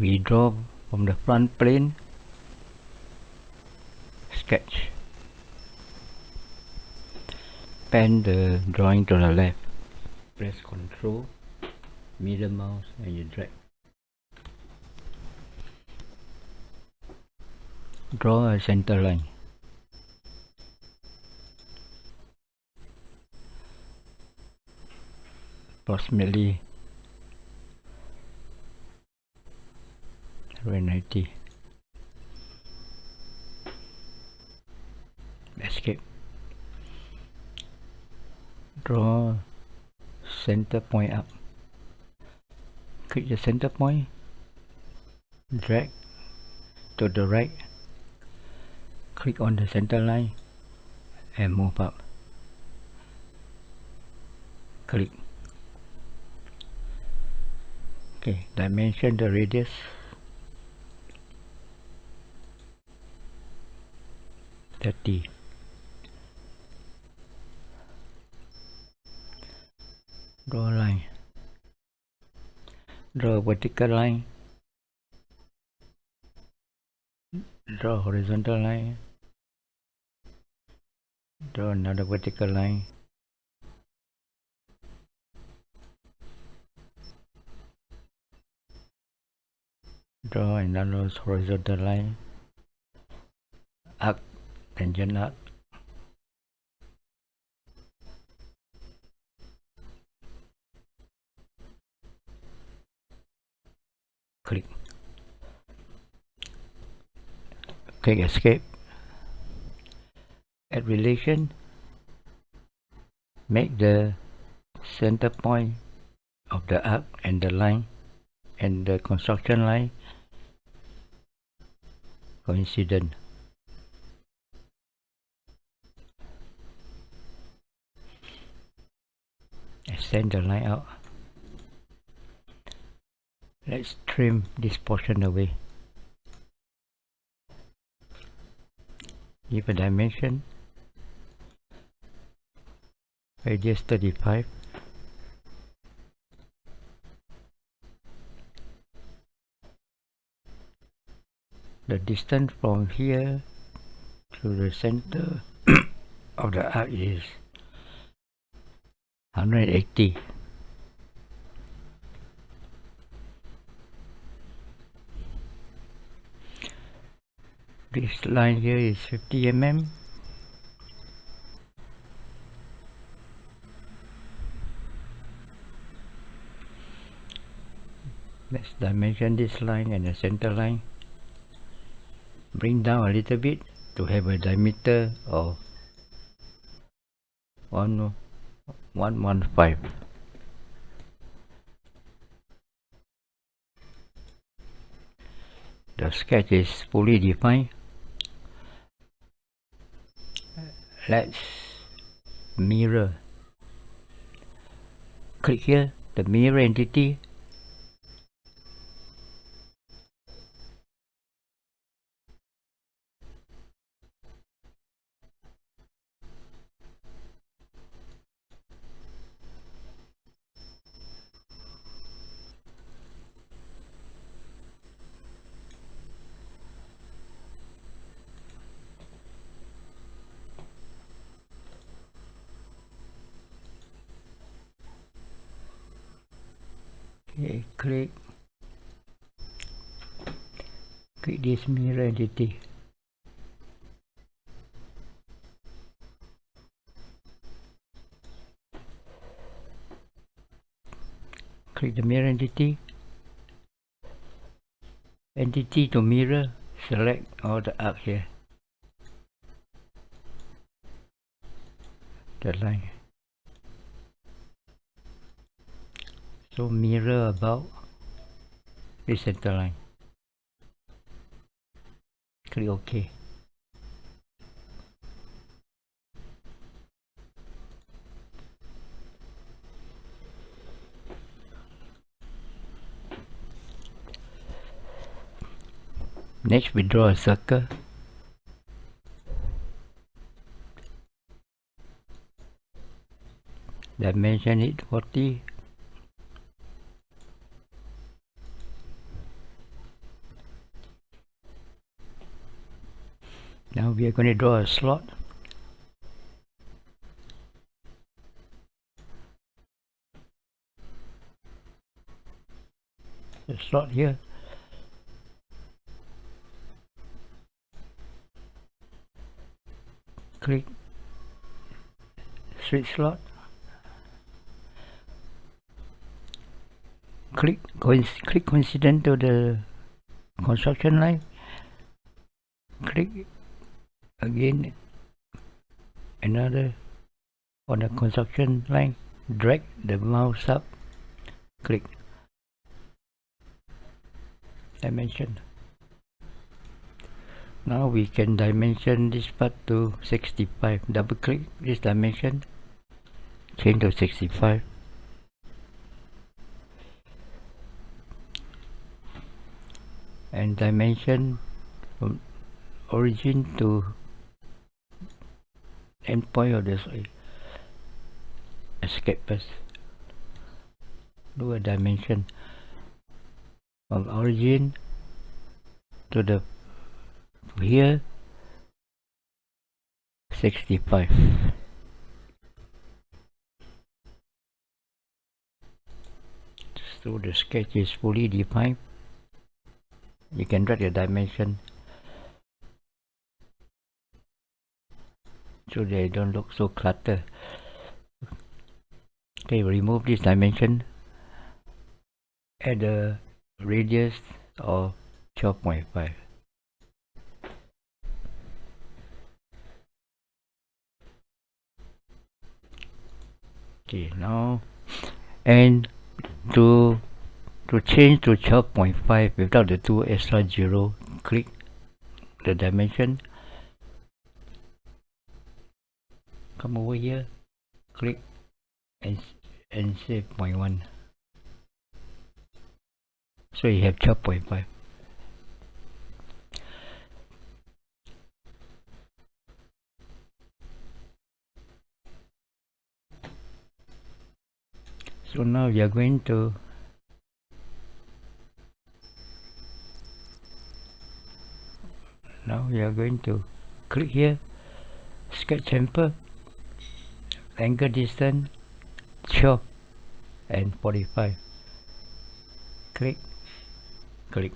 redraw from the front plane sketch. Pan the drawing to the left. Press ctrl middle mouse and you drag. Draw a center line. Approximately 790 escape draw center point up. Click the center point drag to the right. Click on the center line and move up. Click. Okay dimension the radius thirty. Draw a line. Draw a vertical line. Draw a horizontal line. Draw another vertical line. Draw another horizontal line tangent arc click. Click escape. Add relation. Make the center point of the arc and the line and the construction line coincident extend the line out. Let's trim this portion away. Give a dimension. Radius 35 the distance from here to the center of the arc is 180 this line here is 50 mm let's dimension this line and the center line. Bring down a little bit to have a diameter of 115 the sketch is fully defined. Let's mirror. Click here the mirror entity okay click. Click this mirror entity click the mirror entity entity to mirror select all the up here. The line so mirror about the center line? Click ok. Next we draw a circle. Dimension it 40 now we are going to draw a slot. Slot here. Click. Switch slot. Click click coincident to the construction line. Click again another on the construction line drag the mouse up click. Dimension. Now we can dimension this part to 65 double click this dimension change to 65 and dimension from origin to endpoint of this escape path do a dimension from origin to the here 65 so the sketch is fully defined. You can drag the dimension so they don't look so cluttered. Okay remove this dimension add the radius of 12.5 okay now and to to change to 12.5 without the two extra zero click the dimension come over here click and and say 0.1 so you have 12.5 so now we are going to now we are going to click here sketch chamfer angle distance 12 and 45 click click.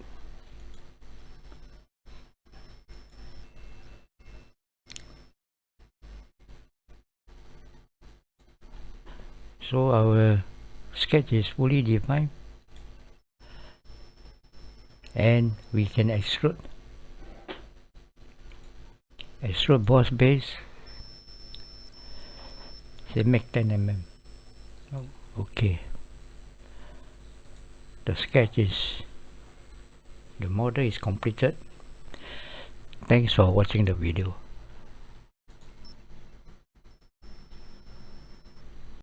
So our sketch is fully defined. And we can extrude. Extrude boss base say make 10 mm okay. The sketch is the model is completed. Thanks for watching the video